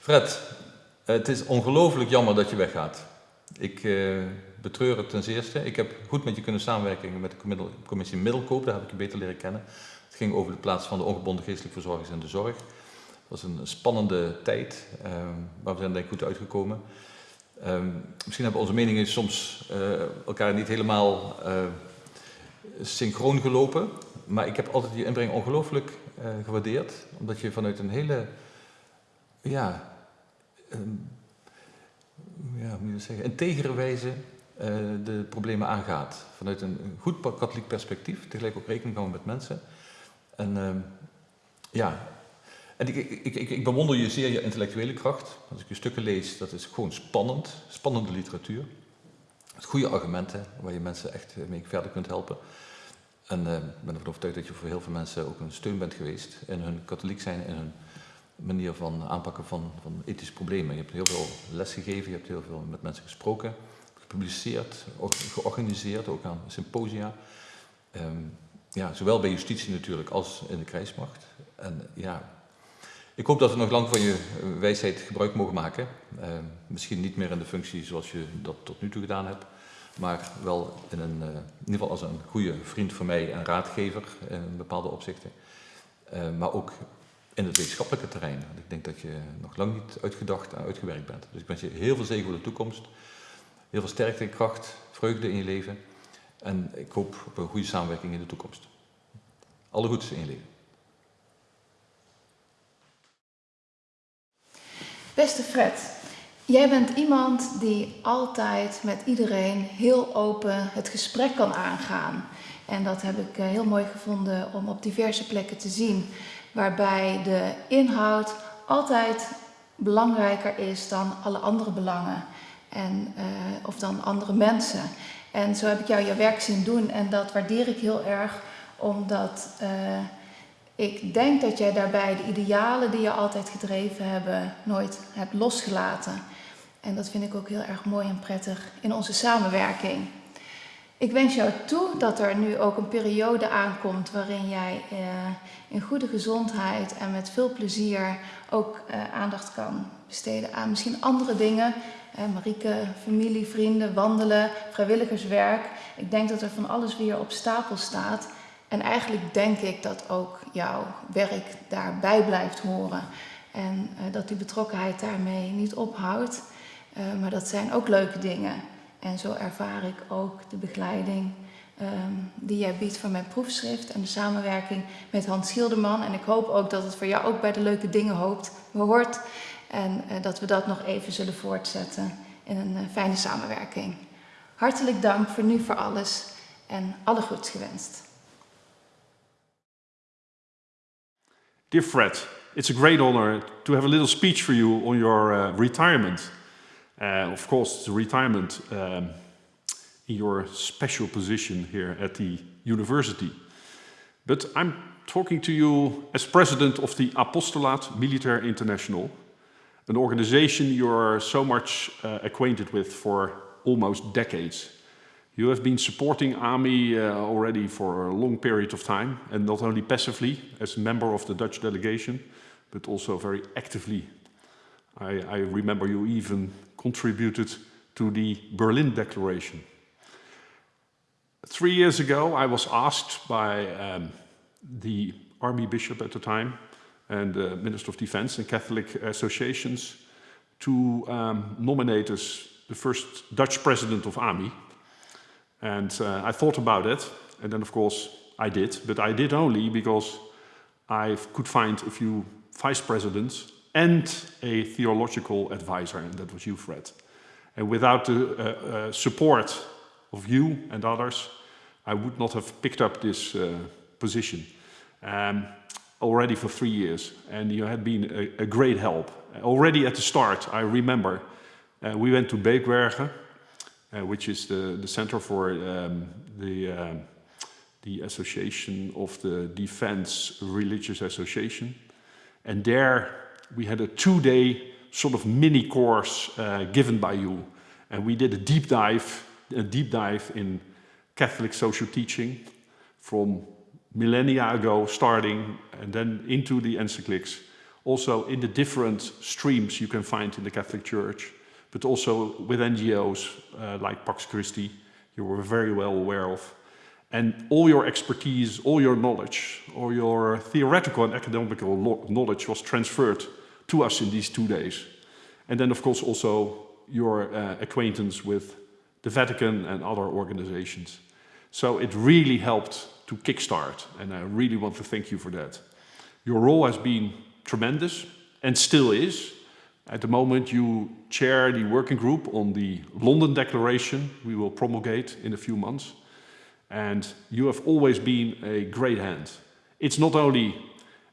Fred, het is ongelooflijk jammer dat je weggaat. Ik uh, betreur het ten zeerste. Ik heb goed met je kunnen samenwerken met de commissie Middelkoop, daar heb ik je beter leren kennen. Het ging over de plaats van de ongebonden geestelijke verzorgers in de zorg. Het was een spannende tijd, uh, maar we zijn denk ik goed uitgekomen. Uh, misschien hebben onze meningen soms elkaar niet helemaal synchroon gelopen, maar ik heb altijd je inbreng ongelooflijk gewaardeerd, omdat je vanuit een hele ja, um, ja, integere wijze uh, de problemen aangaat. Vanuit een, goed katholiek perspectief, tegelijk ook rekening houden met mensen. En uh, ja, en ik, ik, ik, bewonder je zeer je intellectuele kracht. Als ik je stukken lees, dat is gewoon spannend, spannende literatuur. Met goede argumenten, waar je mensen echt mee verder kunt helpen. En uh, ik ben ervan overtuigd dat je voor heel veel mensen ook een steun bent geweest in hun katholiek zijn, in hun manier van aanpakken van, van ethische problemen. Je hebt heel veel les gegeven, je hebt heel veel met mensen gesproken, gepubliceerd, georganiseerd, ook aan symposia. Um, ja, zowel bij justitie natuurlijk als in de krijgsmacht. En ja, ik hoop dat we nog lang van je wijsheid gebruik mogen maken. Um, misschien niet meer in de functie zoals je dat tot nu toe gedaan hebt, maar wel in, een, uh, in ieder geval als een goede vriend van mij en raadgever in bepaalde opzichten. Uh, maar ook in het wetenschappelijke terrein. Want ik denk dat je nog lang niet uitgedacht en uitgewerkt bent. Dus ik wens je heel veel zegen voor de toekomst. Heel veel sterkte en kracht, vreugde in je leven. En ik hoop op een goede samenwerking in de toekomst. Alle goeds in je leven. Beste Fred, jij bent iemand die altijd met iedereen heel open het gesprek kan aangaan. En dat heb ik eh, heel mooi gevonden om op diverse plekken te zien waarbij de inhoud altijd belangrijker is dan alle andere belangen en, uh, of dan andere mensen. En zo heb ik jou je werk zien doen en dat waardeer ik heel erg, omdat uh, ik denk dat jij daarbij de idealen die je altijd gedreven hebben nooit hebt losgelaten. En dat vind ik ook heel erg mooi en prettig in onze samenwerking. Ik wens jou toe dat er nu ook een periode aankomt waarin jij uh, in goede gezondheid en met veel plezier ook uh, aandacht kan besteden aan misschien andere dingen. Uh, Marieke, familie, vrienden, wandelen, vrijwilligerswerk. Ik denk dat er van alles weer op stapel staat. En eigenlijk denk ik dat ook jouw werk daarbij blijft horen. En dat die betrokkenheid daarmee niet ophoudt. maar dat zijn ook leuke dingen. En zo ervaar ik ook de begeleiding um, die jij biedt voor mijn proefschrift en de samenwerking met Hans Schilderman. En ik hoop ook dat het voor jou ook bij de leuke dingen hoopt, hoort. En uh, dat we dat nog even zullen voortzetten in een uh, fijne samenwerking. Hartelijk dank voor nu voor alles en alle goeds gewenst. Dear Fred, it's a great honor to have a little speech for you on your uh, retirement. Uh, of course, a retirement um, in your special position here at the university. But I'm talking to you as president of the Apostolaat Militaire International, an organization you're so much uh, acquainted with for almost decades. You have been supporting AMI uh, already for a long period of time, and not only passively as a member of the Dutch delegation, but also very actively. I, I remember you even contributed to the Berlin Declaration. Three years ago, I was asked by um, the army bishop at the time and the Minister of Defense and Catholic associations to um, nominate us the first Dutch president of AMI. And uh, I thought about it, and then of course I did, but I did only because I could find a few vice presidents and a theological advisor, and that was you, Fred. And without the uh, uh, support of you and others, I would not have picked up this uh, position um, already for three years. And you had been a, a great help. Already at the start, I remember, uh, we went to Beekbergen, uh, which is the, the center for um, the, uh, the Association of the Defense Religious Association. And there we had a two-day sort of mini course uh, given by you. And we did a deep dive, a deep dive in Catholic social teaching from millennia ago starting and then into the encyclics also in the different streams you can find in the Catholic Church, but also with NGOs uh, like Pax Christi, you were very well aware of. And all your expertise, all your knowledge, all your theoretical and academical knowledge was transferred to us in these two days. And then, of course, also your uh, acquaintance with the Vatican and other organizations. So it really helped to kickstart, and I really want to thank you for that. Your role has been tremendous and still is. At the moment, you chair the working group on the London Declaration we will promulgate in a few months. And you have always been a great hand. It's not only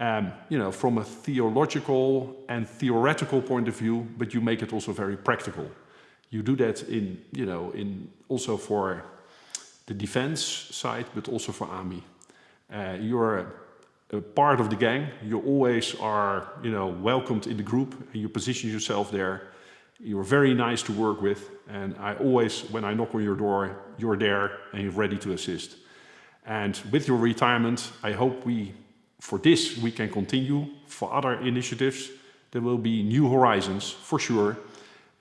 um, you know, from a theological and theoretical point of view, but you make it also very practical. You do that in, you know, in also for the defense side, but also for army. Uh, you're a, a, part of the gang. You always are, you know, welcomed in the group, and you position yourself there. You're very nice to work with, and I always, when I knock on your door, you're there and you're ready to assist. And with your retirement, I hope we, for this, we can continue. For other initiatives, there will be new horizons, for sure.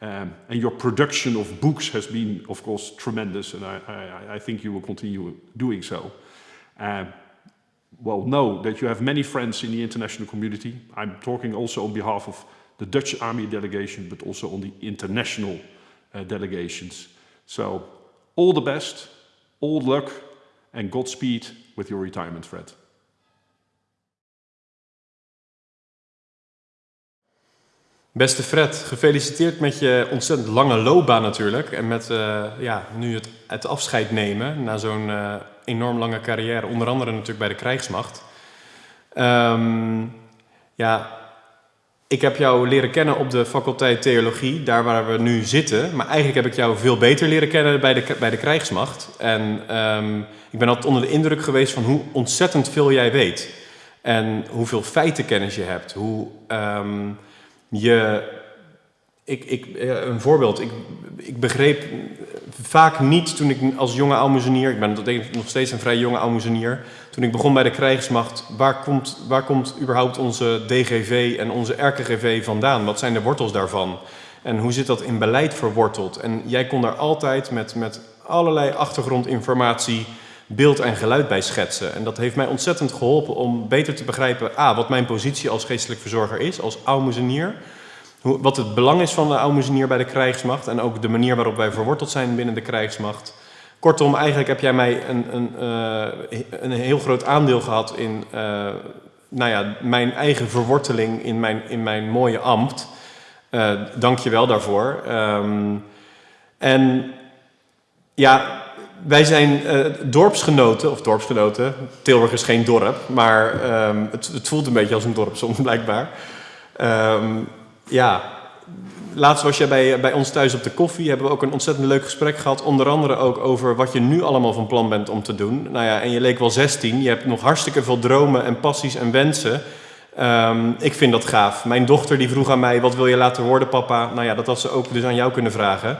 Um, and your production of books has been, of course, tremendous, and I, I, I think you will continue doing so. Um, well, know that you have many friends in the international community. I'm talking also on behalf of the Dutch Army delegation, but also on the international uh, delegations. So, all the best, all luck, and Godspeed with your retirement, Fred. Beste Fred, gefeliciteerd met je ontzettend lange loopbaan natuurlijk. En met uh, ja, nu het, het afscheid nemen na zo'n uh, enorm lange carrière. Onder andere natuurlijk bij de krijgsmacht. Um, ja, ik heb jou leren kennen op de faculteit theologie, daar waar we nu zitten. Maar eigenlijk heb ik jou veel beter leren kennen bij de, bij de krijgsmacht. En um, ik ben altijd onder de indruk geweest van hoe ontzettend veel jij weet. En hoeveel feitenkennis je hebt. Hoe... Um, ik, ik, eh, een voorbeeld, ik, ik begreep vaak niet toen ik als jonge almoezenier, ik ben nog steeds een vrij jonge almoezenier, toen ik begon bij de krijgsmacht, waar komt, waar komt überhaupt onze DGV en onze RKGV vandaan? Wat zijn de wortels daarvan? En hoe zit dat in beleid verworteld? En jij kon daar altijd met, met allerlei achtergrondinformatie beeld en geluid bij schetsen. En dat heeft mij ontzettend geholpen om beter te begrijpen... A, wat mijn positie als geestelijk verzorger is, als aalmoezenier... wat het belang is van de aalmoezenier bij de krijgsmacht... en ook de manier waarop wij verworteld zijn binnen de krijgsmacht. Kortom, eigenlijk heb jij mij een, een, uh, een heel groot aandeel gehad in... Uh, nou ja, mijn eigen verworteling in mijn, in mijn mooie ambt. Uh, Dank je wel daarvoor. Um, en ja, wij zijn uh, dorpsgenoten, of dorpsgenoten. Tilburg is geen dorp, maar um, het, het, voelt een beetje als een dorp soms blijkbaar. Um, ja, laatst was jij bij, bij ons thuis op de koffie. Hebben we ook een ontzettend leuk gesprek gehad. Onder andere ook over wat je nu allemaal van plan bent om te doen. Nou ja, en je leek wel 16. Je hebt nog hartstikke veel dromen en passies en wensen. Um, ik vind dat gaaf. Mijn dochter die vroeg aan mij, wat wil je later worden papa? Nou ja, dat had ze ook dus aan jou kunnen vragen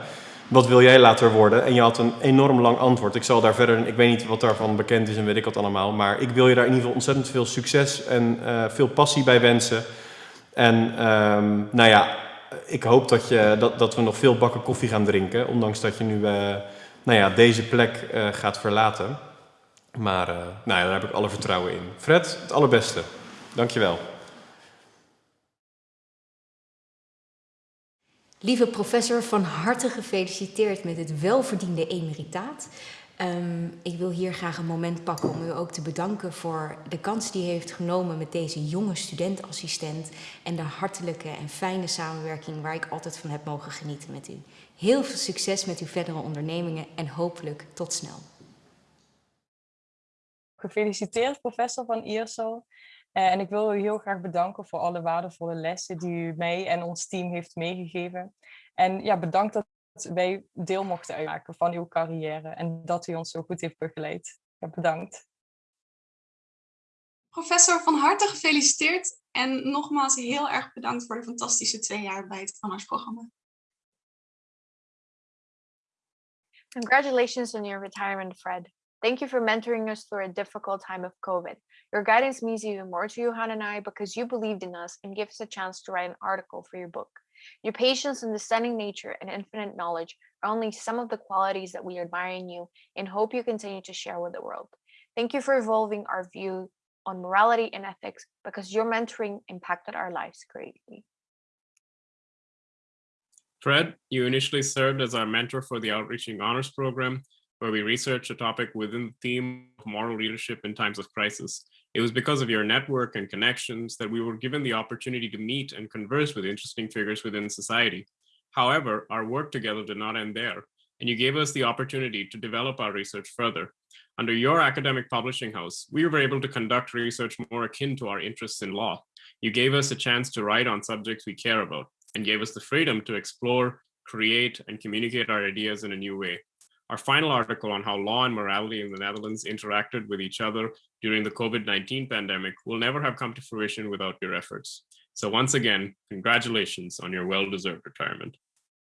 wat wil jij later worden? En je had een enorm lang antwoord. Ik zal daar verder, ik weet niet wat daarvan bekend is en weet ik wat allemaal. Maar ik wil je daar in ieder geval ontzettend veel succes en uh, veel passie bij wensen. En um, nou ja, ik hoop dat, je, dat, dat we nog veel bakken koffie gaan drinken. Ondanks dat je nu uh, nou ja, deze plek uh, gaat verlaten. Maar nou ja, daar heb ik alle vertrouwen in. Fred, het allerbeste. Dankjewel. Lieve professor, van harte gefeliciteerd met het welverdiende emeritaat. Um, ik wil hier graag een moment pakken om u ook te bedanken voor de kans die u heeft genomen met deze jonge studentassistent en de hartelijke en fijne samenwerking waar ik altijd van heb mogen genieten met u. Heel veel succes met uw verdere ondernemingen en hopelijk tot snel. Gefeliciteerd professor van Iersel. Uh, en ik wil u heel graag bedanken voor alle waardevolle lessen die u mij en ons team heeft meegegeven. En ja, bedankt dat wij deel mochten uitmaken van uw carrière en dat u ons zo goed heeft begeleid. Ja, bedankt. Professor, van harte gefeliciteerd en nogmaals heel erg bedankt voor de fantastische twee jaar bij het Honors-programma. Congratulations on your retirement, Fred. Thank you for mentoring us through a difficult time of COVID. Your guidance means even more to Johan and I because you believed in us and gave us a chance to write an article for your book. Your patience, understanding nature, and infinite knowledge are only some of the qualities that we admire in you and hope you continue to share with the world. Thank you for evolving our view on morality and ethics because your mentoring impacted our lives greatly. Fred, you initially served as our mentor for the Outreaching Honors Program, where we researched a topic within the theme of moral leadership in times of crisis. It was because of your network and connections that we were given the opportunity to meet and converse with interesting figures within society. However, our work together did not end there, and you gave us the opportunity to develop our research further. Under your academic publishing house, we were able to conduct research more akin to our interests in law. You gave us a chance to write on subjects we care about and gave us the freedom to explore, create, and communicate our ideas in a new way. Our final article on how law and morality in the Netherlands interacted with each other during the COVID-19 pandemic will never have come to fruition without your efforts. So once again, congratulations on your well-deserved retirement.